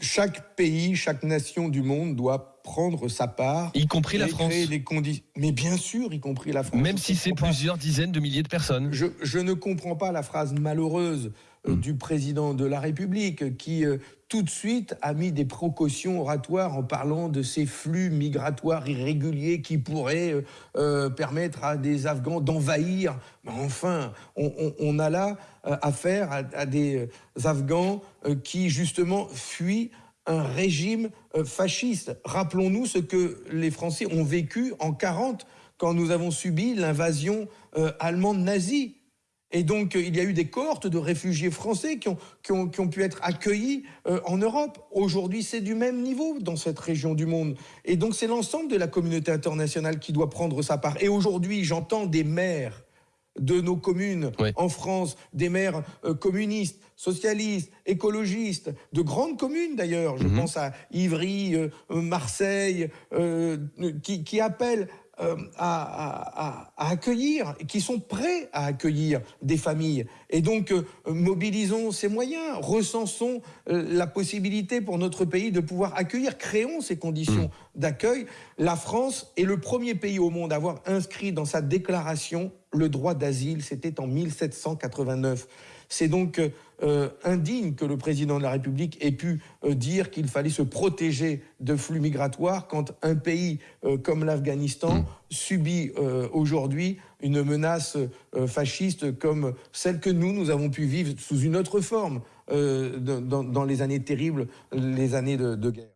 chaque pays, chaque nation du monde doit prendre sa part. Y compris la France. Les Mais bien sûr, y compris la France. Même si c'est plusieurs dizaines de milliers de personnes. Je, je, ne comprends pas la phrase malheureuse euh, hmm. du président de la République qui euh, tout de suite a mis des précautions oratoires en parlant de ces flux migratoires irréguliers qui pourraient euh, permettre à des Afghans d'envahir. Enfin, on, on, on, a là affaire à, à des Afghans qui justement fuient un régime fasciste. Rappelons-nous ce que les Français ont vécu en 40 quand nous avons subi l'invasion euh, allemande nazie. Et donc, euh, il y a eu des cohortes de réfugiés français qui ont, qui ont, qui ont pu être accueillis en Europe. Aujourd'hui, c'est du même niveau dans cette région du monde. Et donc, c'est l'ensemble de la communauté internationale qui doit prendre sa part. Et aujourd'hui, j'entends des maires de nos communes en France, des maires euh, communistes, socialistes, écologistes, de grandes communes d'ailleurs, je mhm. pense à Ivry, euh, Marseille, euh, qui, qui, appellent euh, à, à, accueillir, qui sont prêts à accueillir des familles. Et donc, euh, mobilisons ces moyens, recensons euh, la possibilité pour notre pays de pouvoir accueillir, créons ces conditions mmh. d'accueil. La France est le premier pays au monde à avoir inscrit dans sa déclaration le droit d'asile, c'était en 1789. C'est donc euh, indigne que le président de la République ait pu euh, dire qu'il fallait se protéger de flux migratoires quand un pays euh, comme l'Afghanistan mm. subit aujourd'hui une menace fasciste comme celle que nous, nous avons pu vivre sous une autre forme dans, les années terribles, les années de guerre.